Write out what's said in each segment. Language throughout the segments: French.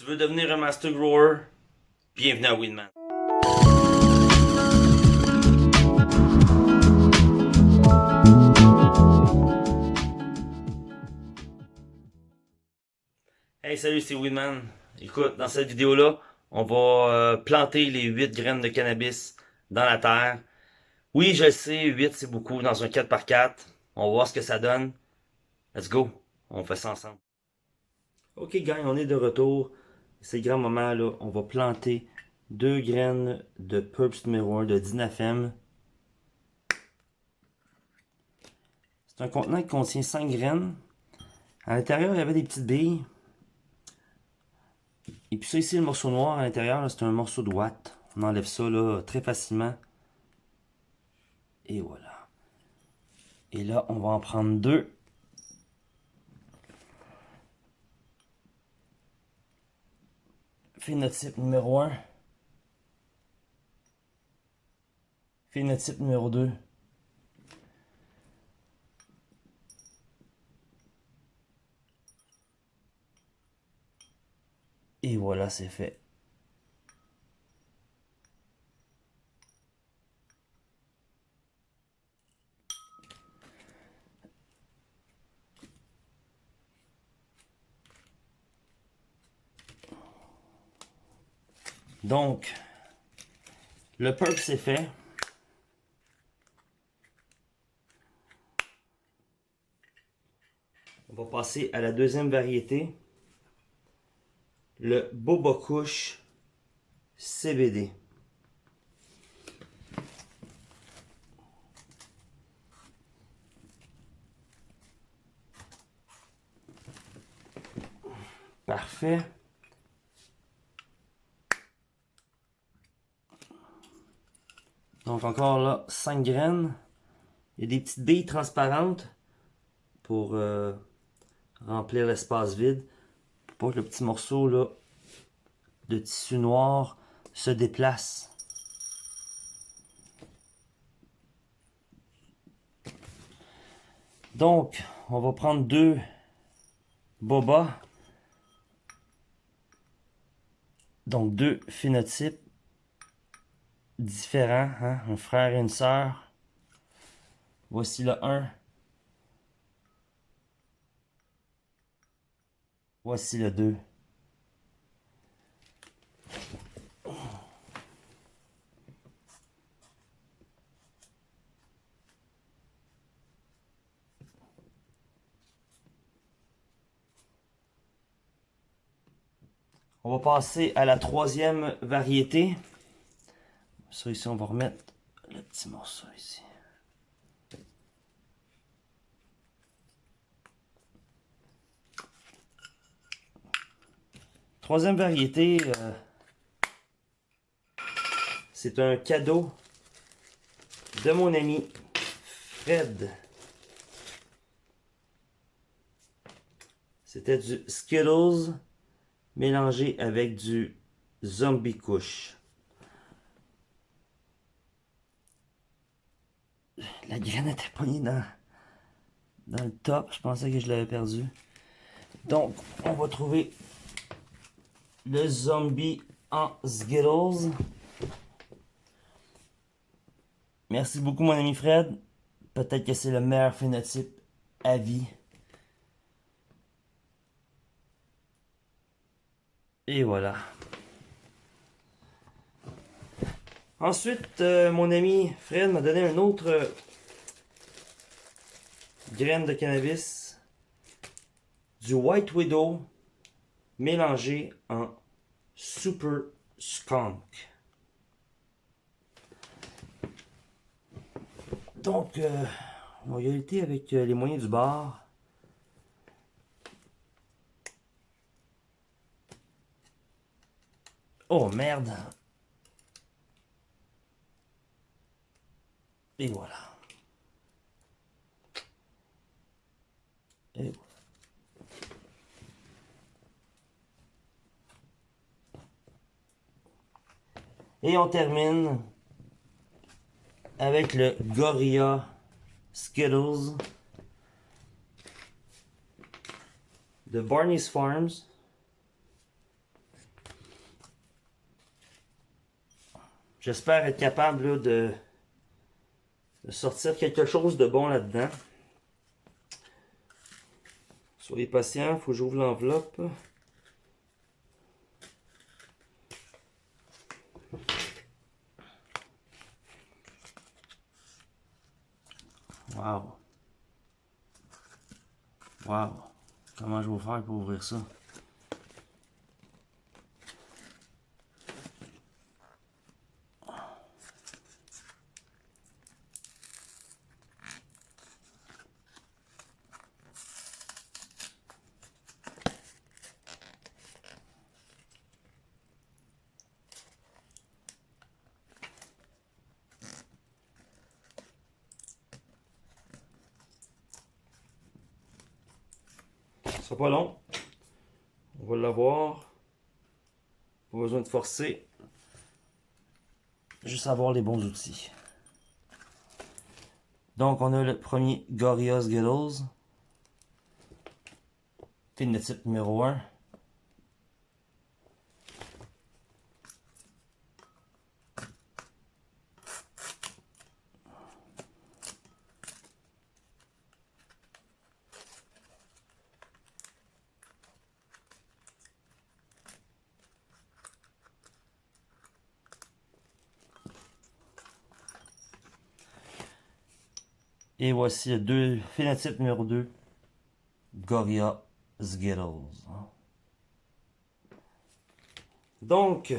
Tu veux devenir un master grower? Bienvenue à Winman. Hey salut c'est Winman. Écoute, dans cette vidéo là, on va euh, planter les 8 graines de cannabis dans la terre. Oui, je sais, 8 c'est beaucoup dans un 4x4. On va voir ce que ça donne. Let's go, on fait ça ensemble. Ok gang, on est de retour. C'est grand moment là, on va planter deux graines de Purps numéro 1 de Dinafem. C'est un contenant qui contient 5 graines. À l'intérieur, il y avait des petites billes. Et puis ça ici, le morceau noir à l'intérieur, c'est un morceau de watt. On enlève ça là très facilement. Et voilà. Et là, on va en prendre deux. Phénotype numéro 1. Phénotype numéro 2. Et voilà, c'est fait. Donc, le perk c'est fait. On va passer à la deuxième variété le Boba CBD. Parfait. Donc encore là, 5 graines. Il y a des petites billes transparentes pour euh, remplir l'espace vide pour que le petit morceau là, de tissu noir se déplace. Donc, on va prendre deux bobas. Donc, deux phénotypes différents, hein? un frère et une sœur. Voici le 1. Voici le 2. On va passer à la troisième variété. Ça ici, on va remettre le petit morceau ici. Troisième variété, euh, c'est un cadeau de mon ami Fred. C'était du Skittles mélangé avec du Zombie Couche. La graine était poignée dans, le top. Je pensais que je l'avais perdu. Donc, on va trouver le zombie en Skittles. Merci beaucoup mon ami Fred. Peut-être que c'est le meilleur phénotype à vie. Et voilà. Ensuite, euh, mon ami Fred m'a donné un autre euh, graine de cannabis. Du White Widow mélangé en Super Skunk. Donc, euh, y aller avec euh, les moyens du bar. Oh merde! Et voilà. Et on termine avec le Gorilla Skittles de Barney's Farms. J'espère être capable de sortir quelque chose de bon là-dedans. Soyez patient, il faut que j'ouvre l'enveloppe. Wow. Wow. Comment je vais faire pour ouvrir ça? Pas long. On va l'avoir. Pas besoin de forcer. Juste avoir les bons outils. Donc, on a le premier Gorillaz Skittles. Phénotype numéro 1. Et voici le deux, phénotype numéro 2, Goria Skittles. Donc,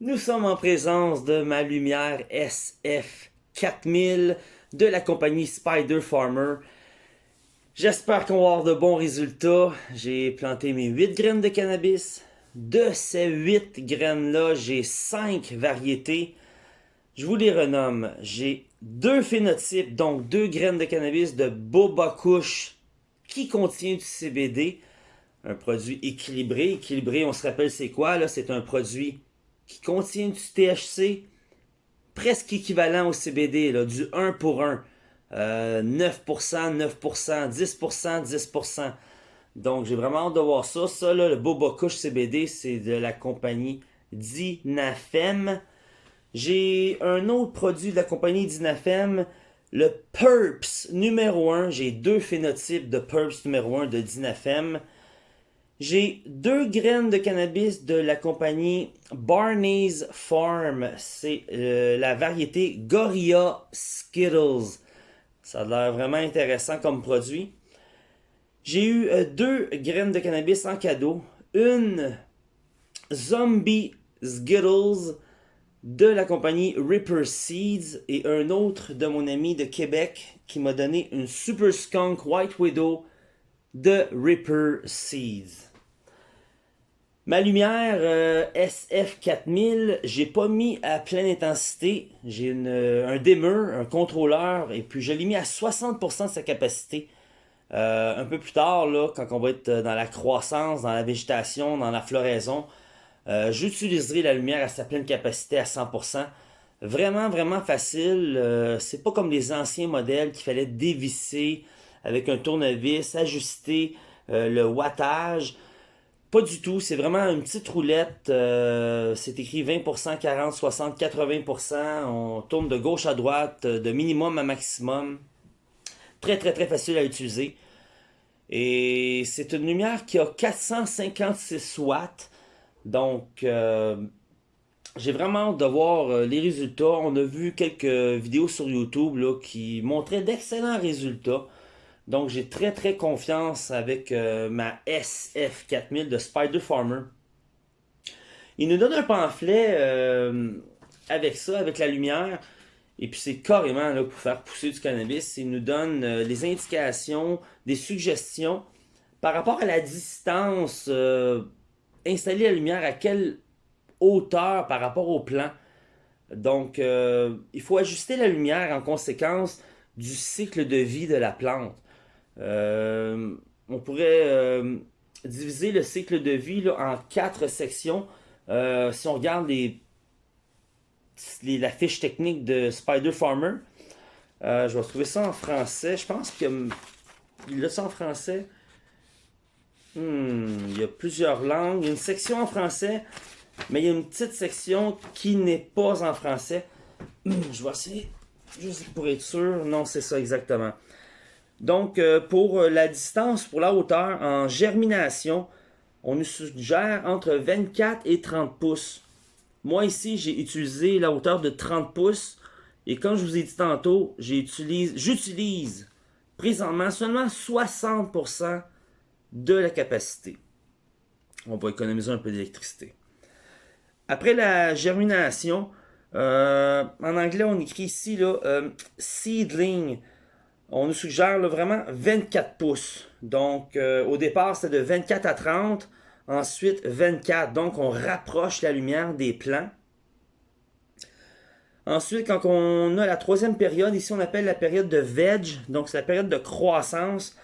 nous sommes en présence de ma lumière SF4000 de la compagnie Spider Farmer. J'espère qu'on va avoir de bons résultats. J'ai planté mes 8 graines de cannabis. De ces 8 graines-là, j'ai 5 variétés. Je vous les renomme. J'ai deux phénotypes, donc deux graines de cannabis de Boba Kush qui contient du CBD. Un produit équilibré. Équilibré, on se rappelle c'est quoi? C'est un produit qui contient du THC presque équivalent au CBD, là, du 1 pour 1. 9%, 9%, 10%, 10%. Donc, j'ai vraiment hâte de voir ça. Ça, là, le Boba Kush CBD, c'est de la compagnie Dinafem. J'ai un autre produit de la compagnie Dinafem, le Purps numéro 1. J'ai deux phénotypes de Purps numéro 1 de Dinafem. J'ai deux graines de cannabis de la compagnie Barney's Farm. C'est euh, la variété Gorilla Skittles. Ça a l'air vraiment intéressant comme produit. J'ai eu euh, deux graines de cannabis en cadeau. Une Zombie Skittles de la compagnie Ripper Seeds et un autre de mon ami de Québec qui m'a donné une Super Skunk White Widow de Ripper Seeds. Ma lumière euh, SF4000, j'ai pas mis à pleine intensité. J'ai un dimmer, un contrôleur, et puis je l'ai mis à 60% de sa capacité. Euh, un peu plus tard, là, quand on va être dans la croissance, dans la végétation, dans la floraison, euh, j'utiliserai la lumière à sa pleine capacité à 100%. Vraiment, vraiment facile. Euh, c'est pas comme les anciens modèles qu'il fallait dévisser avec un tournevis, ajuster euh, le wattage. Pas du tout, c'est vraiment une petite roulette. c'est écrit 20%, 40, 60, 80%. On tourne de gauche à droite, de minimum à maximum. Très, très, très facile à utiliser. Et c'est une lumière qui a 456 watts. Donc, euh, j'ai vraiment hâte de voir euh, les résultats. On a vu quelques vidéos sur YouTube qui montraient d'excellents résultats. Donc, j'ai très très confiance avec euh, ma SF4000 de Spider Farmer. Il nous donne un pamphlet avec ça, avec la lumière. Et puis c'est carrément là, pour faire pousser du cannabis. Il nous donne les indications, des suggestions par rapport à la distance installer la lumière à quelle hauteur par rapport au plan? Donc, euh, il faut ajuster la lumière en conséquence du cycle de vie de la plante. Euh, on pourrait euh, diviser le cycle de vie en quatre sections. si on regarde les, la fiche technique de Spider Farmer, je vais trouver ça en français. Je pense qu'il y a ça en français. Hmm, il y a plusieurs langues. Une section en français, Mais il y a une petite section qui n'est pas en français. Je vais essayer, juste pour être sûr. Non, c'est ça exactement. Donc, euh, pour la distance, pour la hauteur, en germination, on nous suggère entre 24 et 30 pouces. Moi ici, j'ai utilisé la hauteur de 30 pouces. Et comme je vous ai dit tantôt, j'utilise présentement seulement 60% de la capacité. On va économiser un peu d'électricité. Après la germination, euh, en anglais, on écrit ici là, euh, seedling. On nous suggère vraiment 24 pouces. Donc, euh, au départ, c'était de 24 à 30. Ensuite, 24. Donc, on rapproche la lumière des plants. Ensuite, quand on a la troisième période, ici on appelle la période de veg, donc c'est la période de croissance.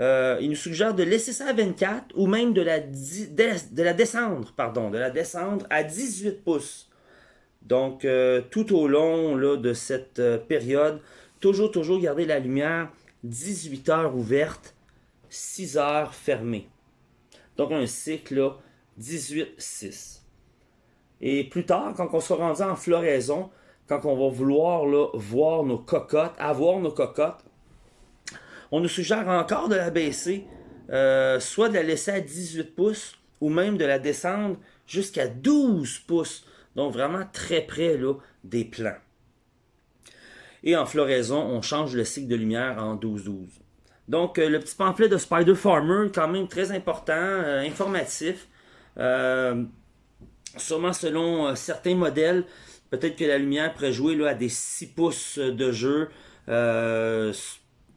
Euh, il nous suggère de laisser ça à 24 ou même de la, de la descendre, pardon, de la descendre à 18 pouces. Donc, euh, tout au long de cette euh, période, toujours, toujours garder la lumière 18 heures ouverte, 6 heures fermée. Donc, un cycle 18-6. Et plus tard, quand on sera rendu en floraison, quand on va vouloir voir nos cocottes, avoir nos cocottes, on nous suggère encore de la baisser, euh, soit de la laisser à 18 pouces, ou même de la descendre jusqu'à 12 pouces. Donc vraiment très près là, des plants. Et en floraison, on change le cycle de lumière en 12-12. Donc euh, le petit pamphlet de Spider Farmer, quand même très important, euh, informatif. sûrement selon certains modèles, peut-être que la lumière pourrait jouer là, à des 6 pouces de jeu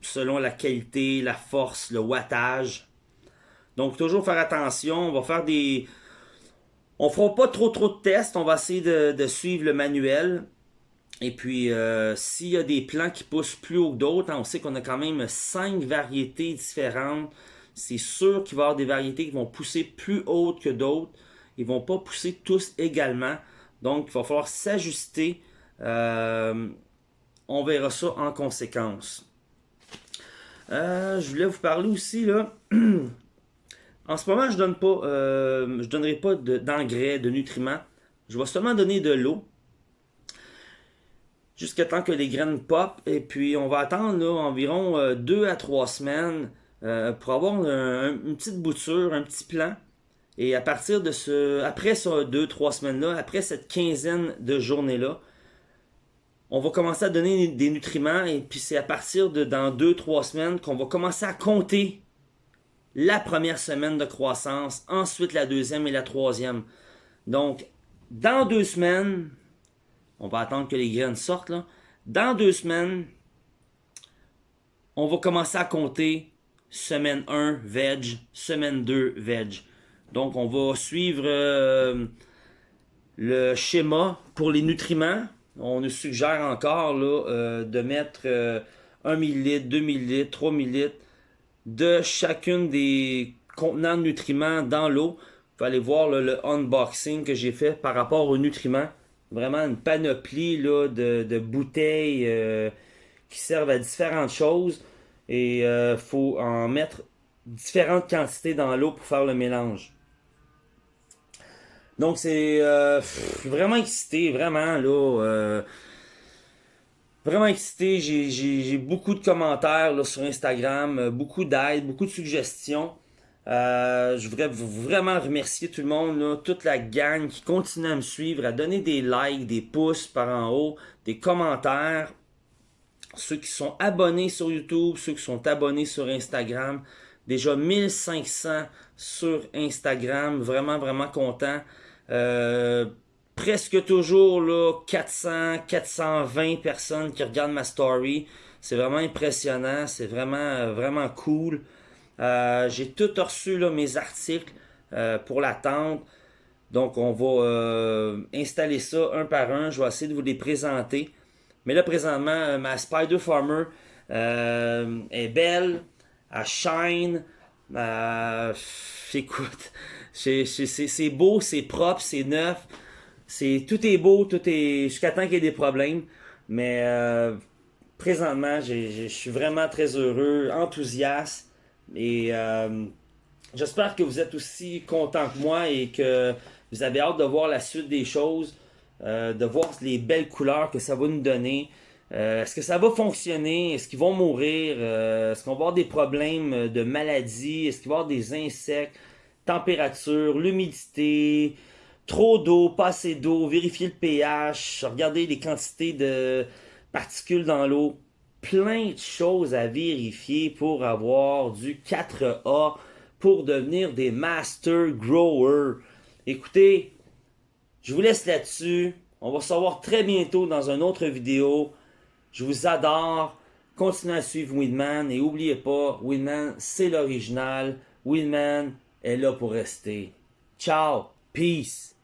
selon la qualité, la force, le wattage. Donc toujours faire attention, on va faire des... On fera pas trop trop de tests, on va essayer de, suivre le manuel. Et puis, euh, s'il y a des plants qui poussent plus haut que d'autres, hein, on sait qu'on a quand même 5 variétés différentes. C'est sûr qu'il va y avoir des variétés qui vont pousser plus hautes que d'autres. Ils vont pas pousser tous également. Donc, il va falloir s'ajuster. Euh, on verra ça en conséquence. Euh, je voulais vous parler aussi, là. en ce moment, je donne pas, euh, je donnerai pas d'engrais, de, nutriments. Je vais seulement donner de l'eau. Jusqu'à temps que les graines pop. Et puis, on va attendre environ 2 euh, à 3 semaines pour avoir une petite bouture, un petit plan. Et à partir de ce, après ces 2-3 semaines-là, après cette quinzaine de journées-là, on va commencer à donner des nutriments et puis c'est à partir de dans 2-3 semaines qu'on va commencer à compter la première semaine de croissance, ensuite la deuxième et la troisième. Donc, dans deux semaines, on va attendre que les graines sortent là. Dans deux semaines, on va commencer à compter semaine 1 veg, semaine 2 veg. Donc, on va suivre euh, le schéma pour les nutriments on nous suggère encore là, euh, de mettre 1 euh, ml, 2 ml, 3 ml de chacune des contenants de nutriments dans l'eau. Vous allez voir le unboxing que j'ai fait par rapport aux nutriments. Vraiment une panoplie là, de, bouteilles euh, qui servent à différentes choses. Et il faut en mettre différentes quantités dans l'eau pour faire le mélange. Donc c'est euh, vraiment excité, vraiment là. Euh, vraiment excité. J'ai beaucoup de commentaires sur Instagram, euh, beaucoup d'aide, beaucoup de suggestions. je voudrais vraiment remercier tout le monde, toute la gang qui continue à me suivre, à donner des likes, des pouces par en haut, des commentaires. Ceux qui sont abonnés sur YouTube, ceux qui sont abonnés sur Instagram. Déjà 1500 sur Instagram. Vraiment, vraiment content. Euh, presque toujours là, 400, 420 personnes qui regardent ma story. C'est vraiment impressionnant, c'est vraiment, vraiment cool. Euh, j'ai tout reçu là, mes articles euh, pour l'attente. Donc on va installer ça un par un. Je vais essayer de vous les présenter. Mais là présentement, ma Spider Farmer est belle, elle shine. écoute, c'est beau, c'est propre, c'est neuf. Tout est beau, tout est jusqu'à temps qu'il y ait des problèmes. Mais euh, présentement, je suis vraiment très heureux, enthousiaste et euh, j'espère que vous êtes aussi content que moi et que Vous avez hâte de voir la suite des choses, euh, de voir les belles couleurs que ça va nous donner. Est-ce que ça va fonctionner? Est-ce qu'ils vont mourir? Est-ce qu'on va avoir des problèmes de maladie? Est-ce qu'il va y avoir des insectes? Température, l'humidité, trop d'eau, pas assez d'eau, vérifier le pH, regarder les quantités de particules dans l'eau. Plein de choses à vérifier pour avoir du 4A, pour devenir des master growers. Écoutez, je vous laisse là-dessus. On va se revoir très bientôt dans une autre vidéo. Je vous adore. Continuez à suivre Winman et n'oubliez pas, Winman, c'est l'original. Winman est là pour rester. Ciao. Peace.